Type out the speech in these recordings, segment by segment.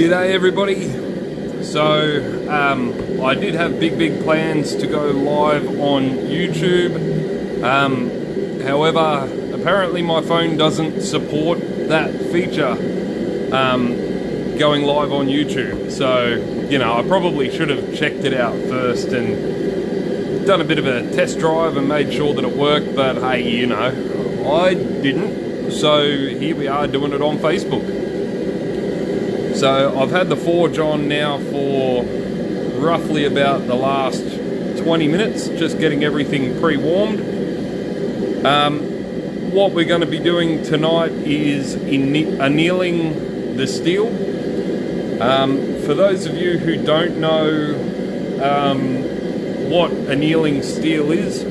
G'day everybody. So um, I did have big big plans to go live on YouTube. Um, however, apparently my phone doesn't support that feature um, going live on YouTube. So you know I probably should have checked it out first and done a bit of a test drive and made sure that it worked. But hey, you know I didn't. So here we are doing it on Facebook. So I've had the Forge on now for roughly about the last 20 minutes, just getting everything pre-warmed. Um, what we're going to be doing tonight is annealing the steel. Um, for those of you who don't know um, what annealing steel is,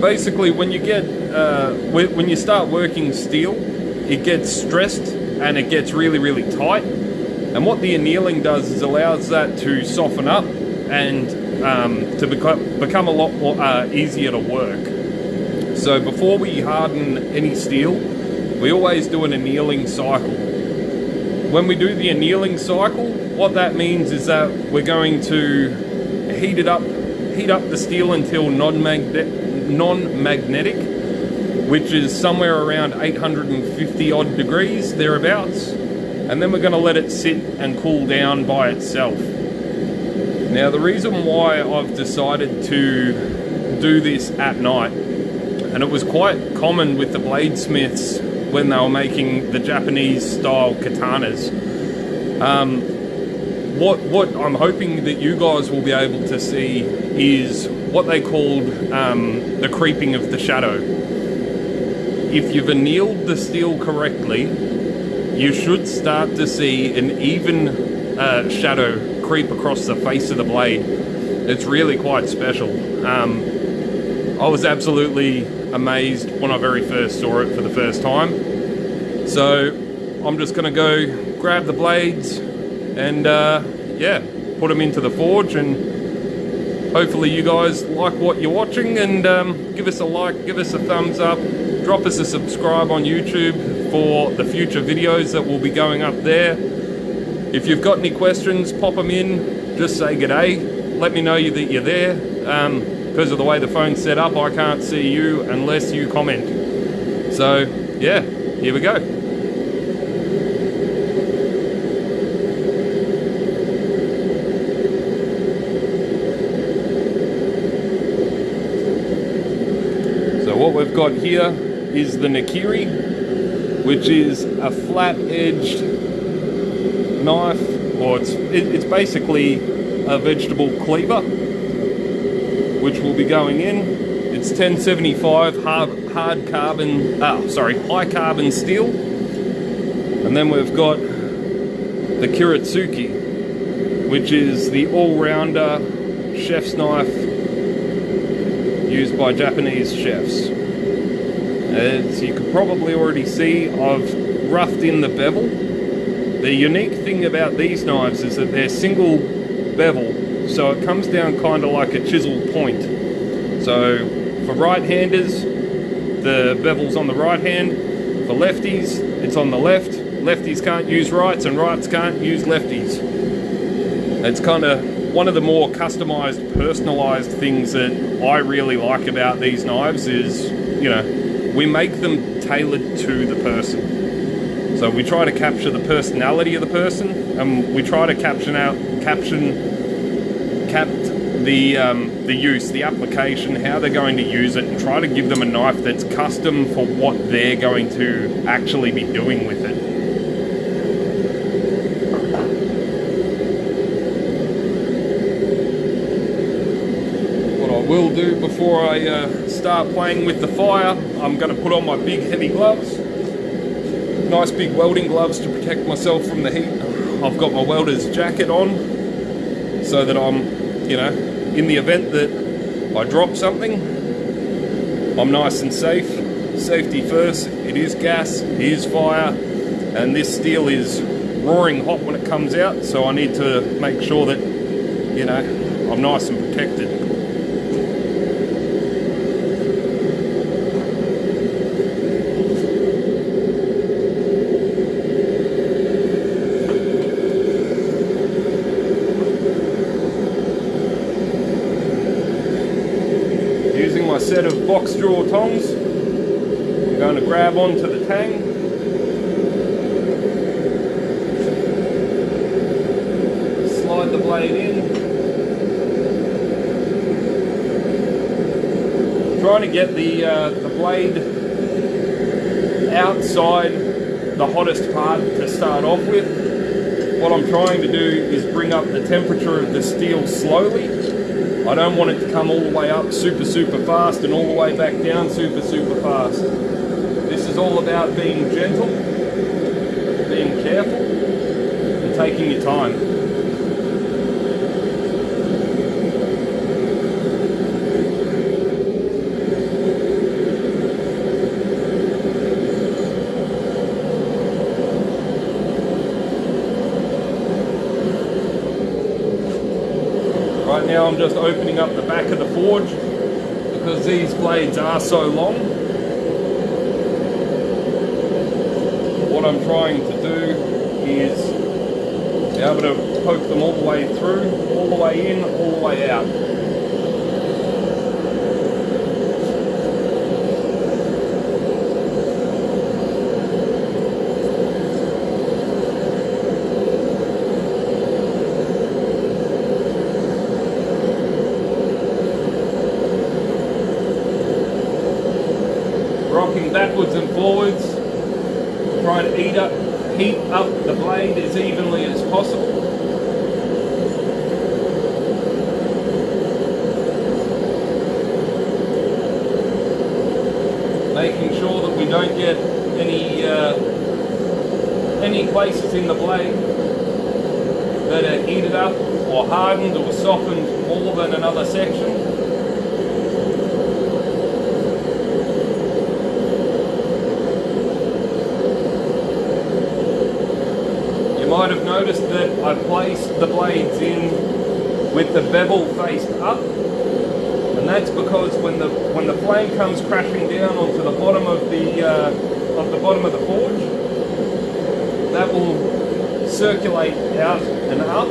basically when you get uh, when you start working steel, it gets stressed and it gets really really tight and what the annealing does is allows that to soften up and um, to become, become a lot more uh, easier to work. So before we harden any steel, we always do an annealing cycle. When we do the annealing cycle, what that means is that we're going to heat it up, heat up the steel until non-magnetic, which is somewhere around 850 odd degrees, thereabouts and then we're going to let it sit and cool down by itself. Now the reason why I've decided to do this at night, and it was quite common with the bladesmiths when they were making the Japanese style katanas. Um, what, what I'm hoping that you guys will be able to see is what they called um, the creeping of the shadow. If you've annealed the steel correctly, you should start to see an even uh, shadow creep across the face of the blade. It's really quite special. Um, I was absolutely amazed when I very first saw it for the first time. So I'm just gonna go grab the blades and uh, yeah, put them into the forge and hopefully you guys like what you're watching and um, give us a like, give us a thumbs up, drop us a subscribe on YouTube for the future videos that will be going up there. If you've got any questions, pop them in. Just say g'day. Let me know you that you're there. Um, because of the way the phone's set up, I can't see you unless you comment. So, yeah, here we go. So what we've got here is the Nakiri which is a flat-edged knife, or it's, it, it's basically a vegetable cleaver, which will be going in. It's 1075 hard, hard carbon, ah, sorry, high carbon steel. And then we've got the Kiritsuke, which is the all-rounder chef's knife used by Japanese chefs. As you can probably already see, I've roughed in the bevel. The unique thing about these knives is that they're single bevel, so it comes down kind of like a chisel point. So for right-handers, the bevel's on the right hand. For lefties, it's on the left. Lefties can't use rights and rights can't use lefties. It's kind of one of the more customized, personalized things that I really like about these knives is, you know, we make them tailored to the person. So we try to capture the personality of the person, and we try to caption out, caption, cap the um, the use, the application, how they're going to use it, and try to give them a knife that's custom for what they're going to actually be doing with it. What I will do before I uh, start playing with the fire, I'm going to put on my big heavy gloves. Nice big welding gloves to protect myself from the heat. I've got my welder's jacket on so that I'm, you know, in the event that I drop something, I'm nice and safe. Safety first, it is gas, it is fire, and this steel is roaring hot when it comes out, so I need to make sure that, you know, I'm nice and protected. Set of box jaw tongs. I'm going to grab onto the tang. Slide the blade in. Trying to get the, uh, the blade outside the hottest part to start off with. What I'm trying to do is bring up the temperature of the steel slowly I don't want it to come all the way up super, super fast and all the way back down super, super fast. This is all about being gentle, being careful, and taking your time. Now I'm just opening up the back of the forge because these blades are so long. What I'm trying to do is be able to poke them all the way through, all the way in, all the way out. backwards and forwards, trying to eat up, heat up the blade as evenly as possible. Making sure that we don't get any uh, any places in the blade that are heated up hardened or softened more than another section. You might have noticed that I placed the blades in with the bevel faced up and that's because when the when the flame comes crashing down onto the bottom of the uh, of the bottom of the forge that will circulate out and up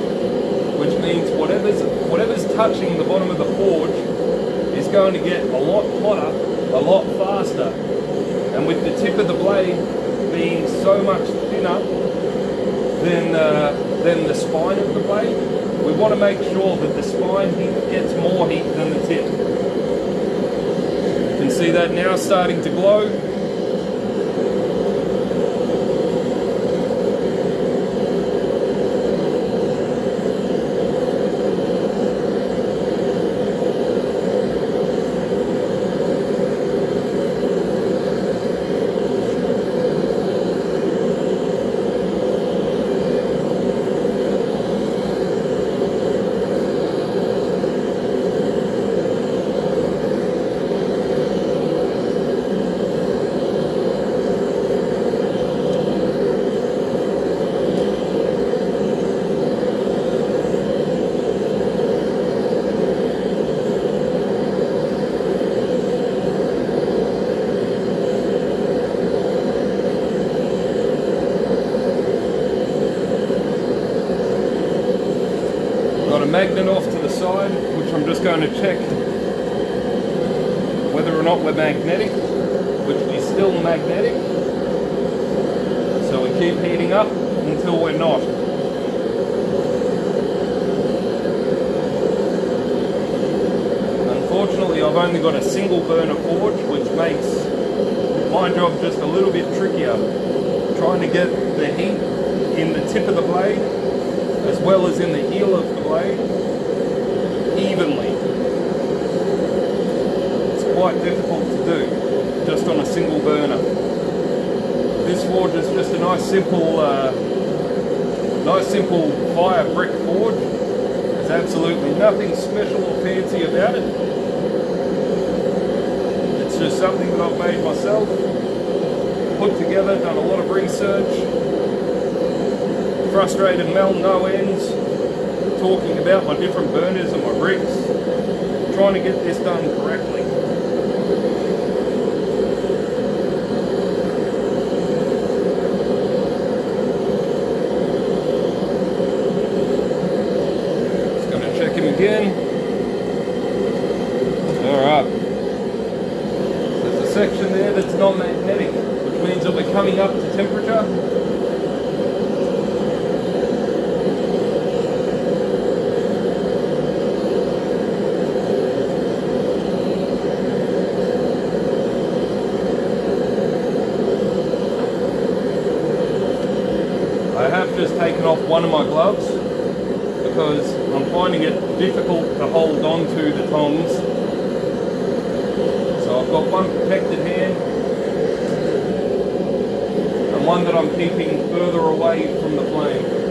means whatever's whatever's touching the bottom of the forge is going to get a lot hotter a lot faster and with the tip of the blade being so much thinner than, uh, than the spine of the blade. We want to make sure that the spine gets more heat than the tip. You can see that now starting to glow. magnet off to the side, which I'm going to check whether or not we're magnetic, which we're still magnetic. So we keep heating up until we're not. Unfortunately, I've only got a single burner forge, which makes my job just a little bit trickier. Trying to get the heat in the tip of the blade as well as in the heel of the blade evenly. It's quite difficult to do just on a single burner. This forge is just a nice simple uh, nice simple fire brick forge. There's absolutely nothing special or fancy about it. It's just something that I've made myself, put together, done a lot of research, frustrated Mel no ends, talking about, my different burners and my rigs, trying to get this done correctly. Just gonna check him again. Alright. There's a section there that's non-magnetic, which means it'll be coming up to temperature one of my gloves because I'm finding it difficult to hold on to the tongs. So I've got one protected hand and one that I'm keeping further away from the flame.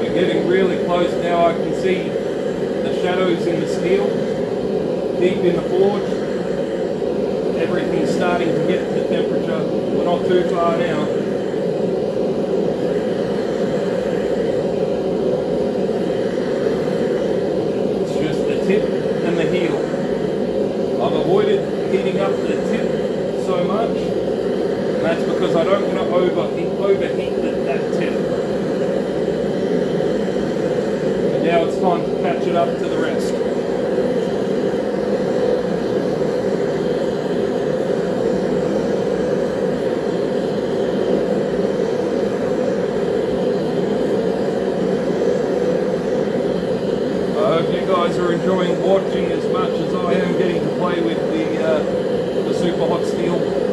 We're getting really close now. I can see the shadows in the steel, deep in the forge. Everything's starting to get to temperature. We're not too far now. It's just the tip and the heel. I've avoided heating up the tip so much, and that's because I don't want to overheat, overheat the, that tip. And now it's time to catch it up to the rest. I hope you guys are enjoying watching as much as I am getting to play with the, uh, the super hot steel.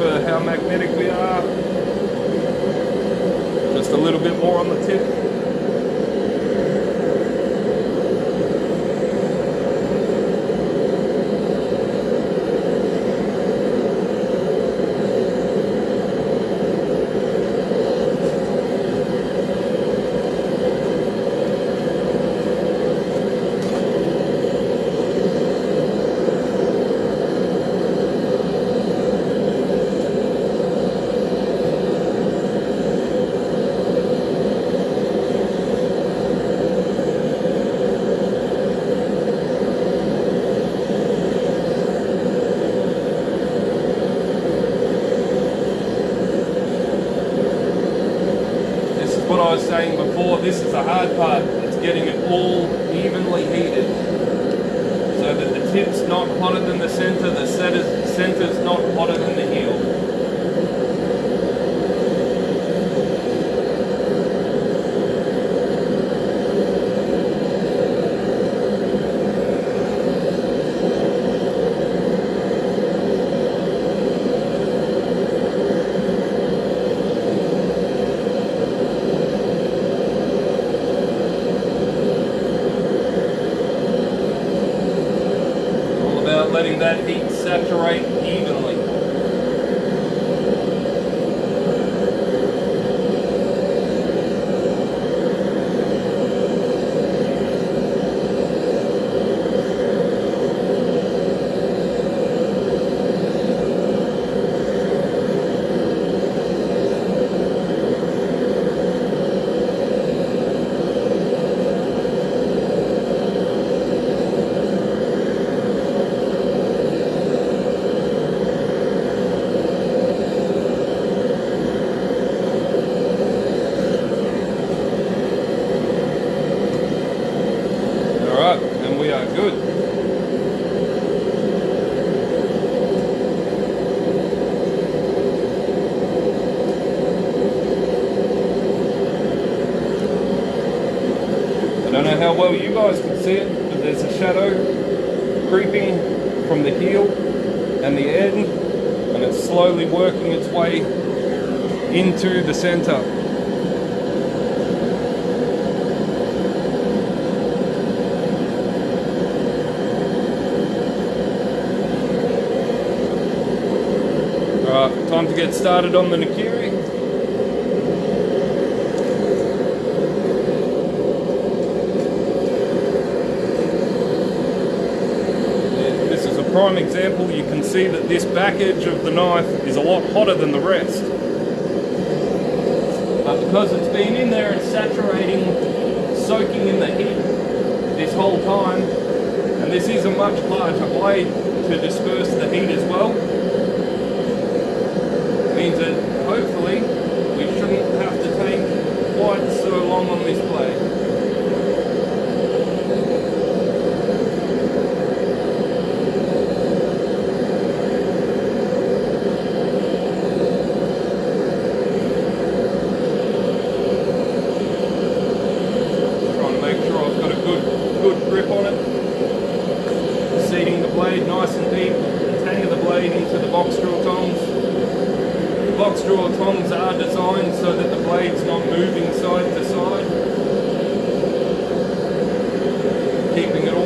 For how magnetic we are. Just a little bit more on the tip. This is what I was saying before. Part. It's getting it all evenly heated. So that the tip's not hotter than the center, the center's not hotter than the heel. All about letting that heat saturate evenly. Alright, and we are good. I don't know how well you guys can see it, but there's a shadow creeping from the heel and the end, and it's slowly working its way into the center. Alright, time to get started on the Nakiri. Yeah, This is a prime example, you can see that this back edge of the knife is a lot hotter than the rest. But because it's been in there and saturating, soaking in the heat this whole time, and this is a much larger blade to disperse the heat as well, means that hopefully we shouldn't have to take quite so long on this blade. Trying to make sure I've got a good good grip on it. Seating the blade nice and deep, the tang of the blade into the box drill tongs. The box drill tongs are designed so that the blade's not moving side to side. Keeping it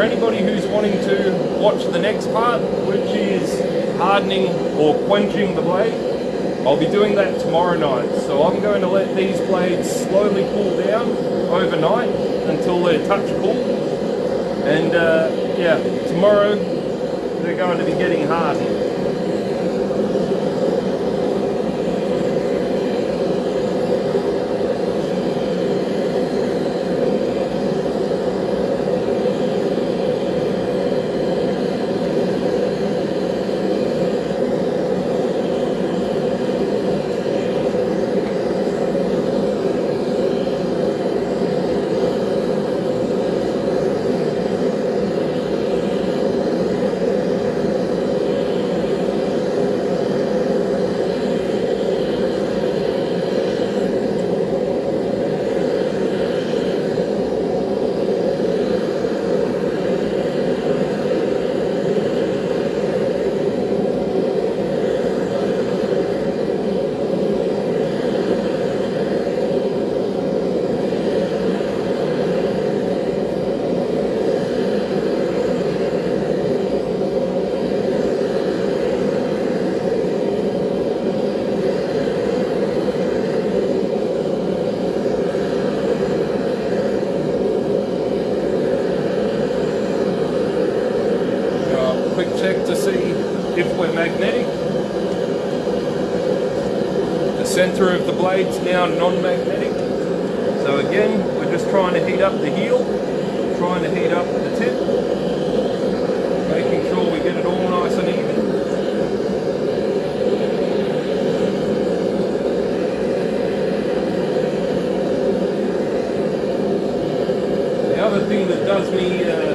For anybody who's wanting to watch the next part, which is hardening or quenching the blade, I'll be doing that tomorrow night. So I'm going to let these blades slowly cool down overnight until they're touch cool. And uh, yeah, tomorrow they're going to be getting hardened. Uh, quick check to see if we're magnetic. The center of the blade's now non-magnetic. So again, we're just trying to heat up the heel, trying to heat up the tip, making sure we get it all nice and even. The other thing that does me, uh,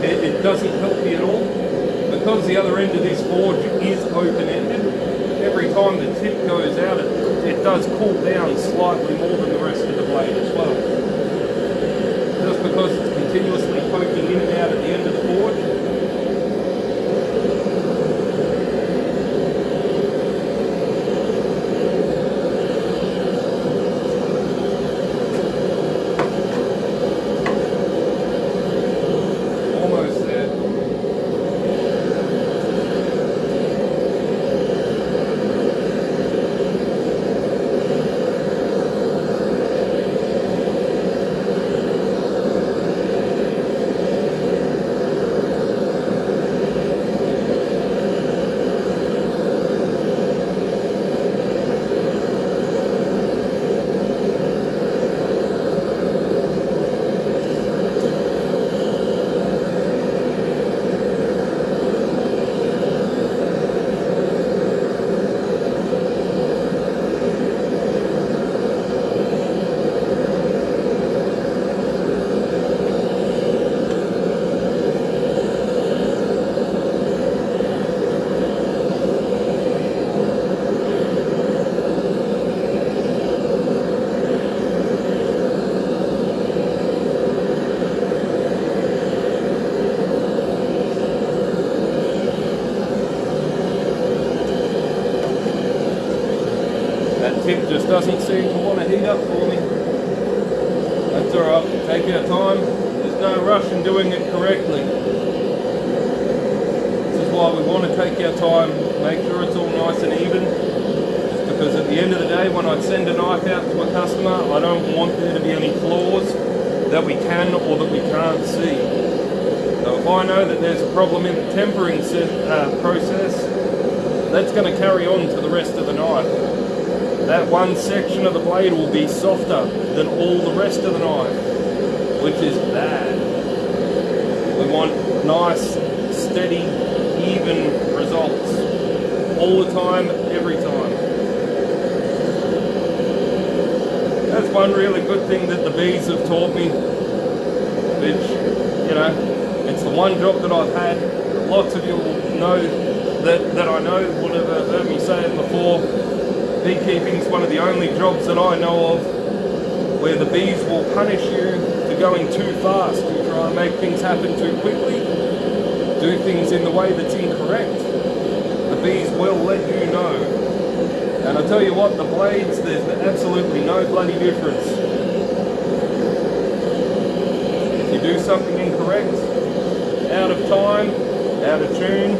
it, it doesn't help me at all, because the other end of this forge is open-ended, time the tip goes out, it, it does cool down slightly more than the rest of the blade as well. Just because it's continuously poking in and out at the end of the forge, almost there. That tip just doesn't seem to want to heat up for me. That's alright, take your time. There's no rush in doing it correctly. This is why we want to take our time, make sure it's all nice and even. Just because at the end of the day, when I send a knife out to a customer, I don't want there to be any flaws that we can or that we can't see. So if I know that there's a problem in the tempering uh, process, that's going to carry on to the rest of the knife that one section of the blade will be softer than all the rest of the knife, which is bad. We want nice, steady, even results all the time, every time. That's one really good thing that the bees have taught me, which, you know, one job that I've had. Lots of you will know that, that I know would have heard me say it before beekeeping is one of the only jobs that I know of where the bees will punish you for going too fast and try and make things happen too quickly, do things in the way that's incorrect. The bees will let you know. And I tell you what, the blades, there's absolutely no bloody difference. If you do something incorrect, out of time, out of tune,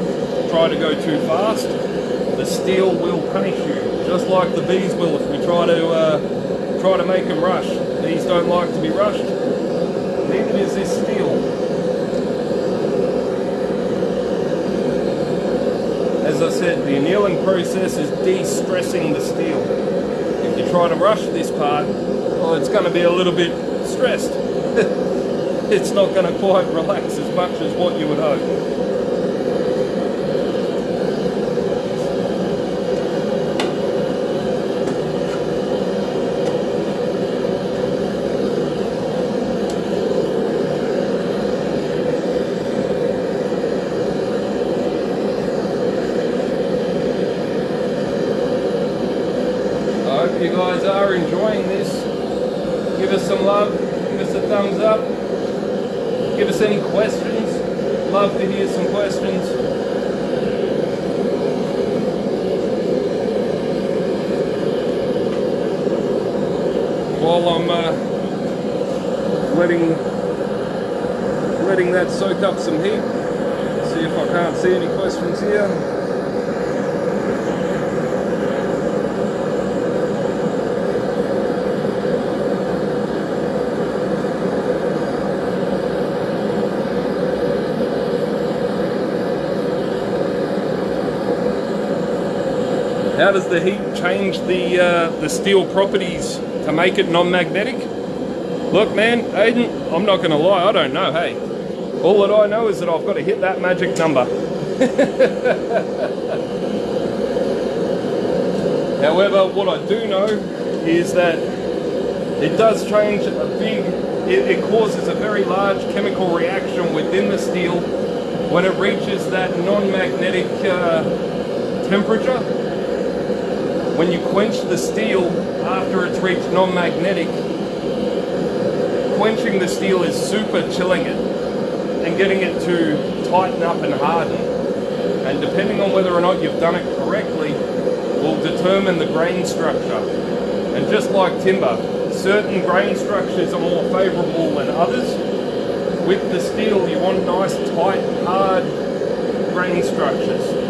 try to go too fast, the steel will punish you just like the bees will if we try to uh, try to make them rush. Bees don't like to be rushed. Neither does this steel. As I said, the annealing process is de-stressing the steel. If you try to rush this part, well, it's going to be a little bit stressed. It's not going to quite relax as much as what you would hope. I hope you guys are enjoying this. Give us some love, give us a thumbs up, give us any questions. Love to hear some questions. While I'm uh, letting letting that soak up some heat, see if I can't see any questions here. How does the heat change the uh, the steel properties to make it non-magnetic? Look, man, Aiden, I'm not going to lie, I don't know. Hey, all that I know is that I've got to hit that magic number. However, what I do know is that it does change a big. It, it causes a very large chemical reaction within the steel when it reaches that non-magnetic uh, temperature, when you quench the steel after it's reached non-magnetic, quenching the steel is super chilling it and getting it to tighten up and harden. And depending on whether or not you've done it correctly, will determine the grain structure. And just like timber, certain grain structures are more favorable than others. With the steel, you want nice, tight, hard grain structures.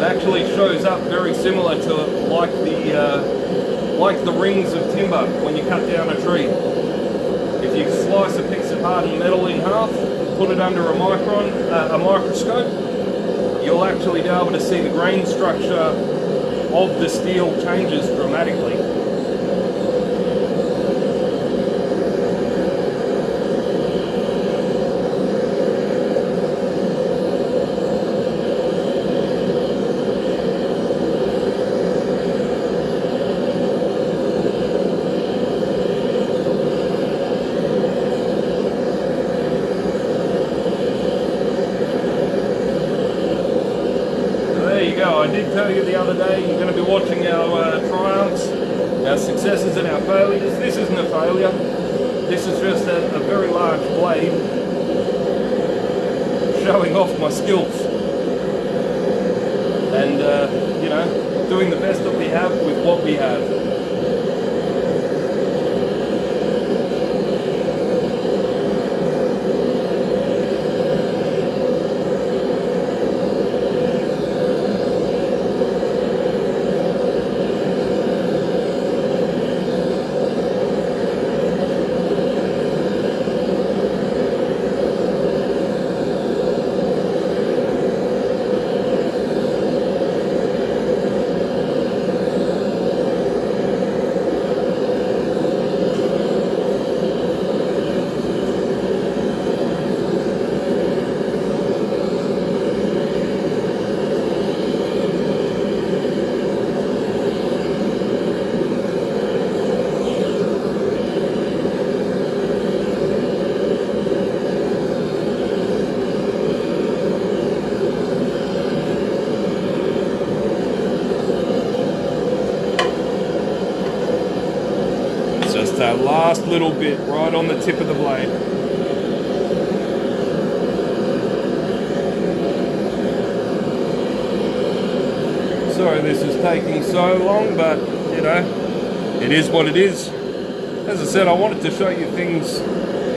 It actually shows up very similar to like the uh, like the rings of timber when you cut down a tree. If you slice a piece of hardened metal in half, put it under a micron, uh, a microscope, you'll actually be able to see the grain structure of the steel changes dramatically. Last little bit right on the tip of the blade. Sorry this is taking so long, but you know, it is what it is. As I said, I wanted to show you things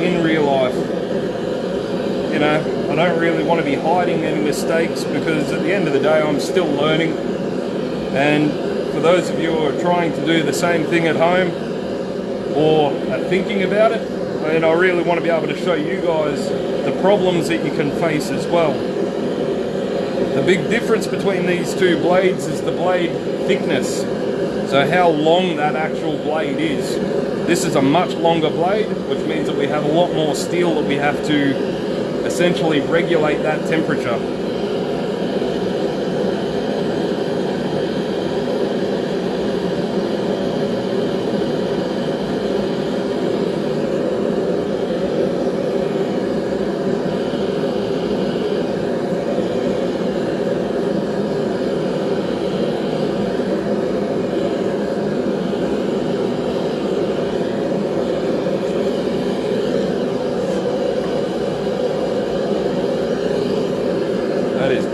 in real life. You know, I don't really want to be hiding any mistakes because at the end of the day, I'm still learning. And for those of you who are trying to do the same thing at home, or are thinking about it, and I really want to be able to show you guys the problems that you can face as well. The big difference between these two blades is the blade thickness. So how long that actual blade is. This is a much longer blade, which means that we have a lot more steel that we have to essentially regulate that temperature.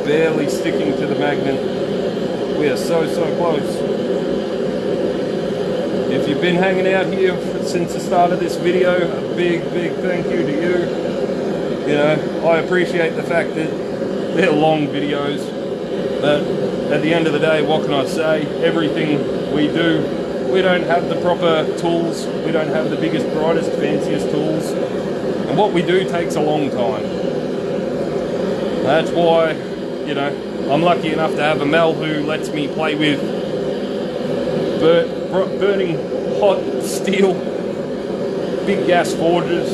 barely sticking to the magnet. We are so, so close. If you've been hanging out here since the start of this video, a big, big thank you to you. You know, I appreciate the fact that they're long videos, but at the end of the day, what can I say? Everything we do, we don't have the proper tools, we don't have the biggest, brightest, fanciest tools, and what we do takes a long time. That's why you know, I'm lucky enough to have a Mel who lets me play with bur burning hot steel, big gas forges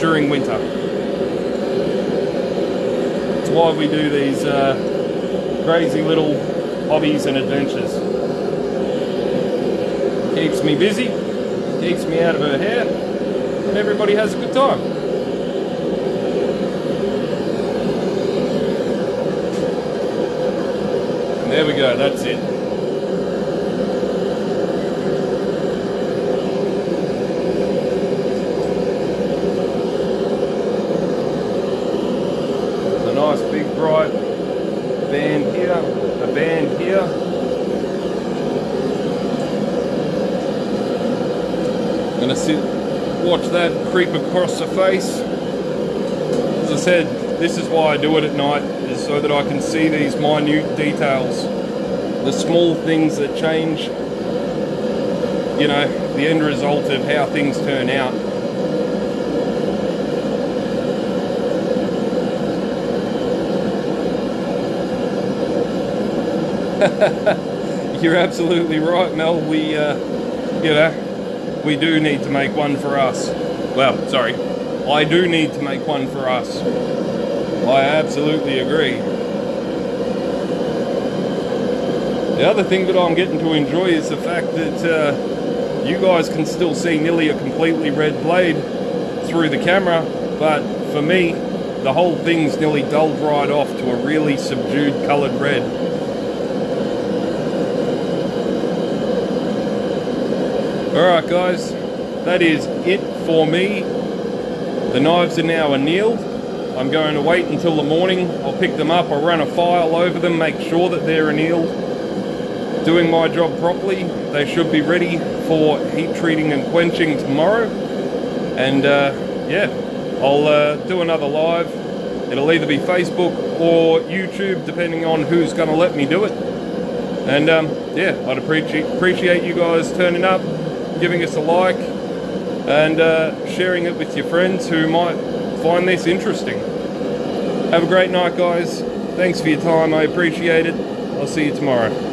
during winter. It's why we do these uh, crazy little hobbies and adventures. Keeps me busy, keeps me out of her hair, and everybody has a good time. There we go, that's it. A nice big bright band here, a band here. I'm Gonna sit, watch that creep across the face. As I said, this is why I do it at night, is so that I can see these minute details. The small things that change, you know, the end result of how things turn out. You're absolutely right, Mel. We, uh, you know, we do need to make one for us. Well, sorry, I do need to make one for us. I absolutely agree. The other thing that I'm getting to enjoy is the fact that uh, you guys can still see nearly a completely red blade through the camera, but for me, the whole thing's nearly dulled right off to a really subdued coloured red. Alright guys, that is it for me. The knives are now annealed. I'm going to wait until the morning. I'll pick them up, I'll run a file over them, make sure that they're annealed. Doing my job properly, they should be ready for heat treating and quenching tomorrow. And uh, yeah, I'll uh, do another live. It'll either be Facebook or YouTube, depending on who's going to let me do it. And um, yeah, I'd appreciate appreciate you guys turning up, giving us a like, and uh, sharing it with your friends who might find this interesting. Have a great night, guys. Thanks for your time. I appreciate it. I'll see you tomorrow.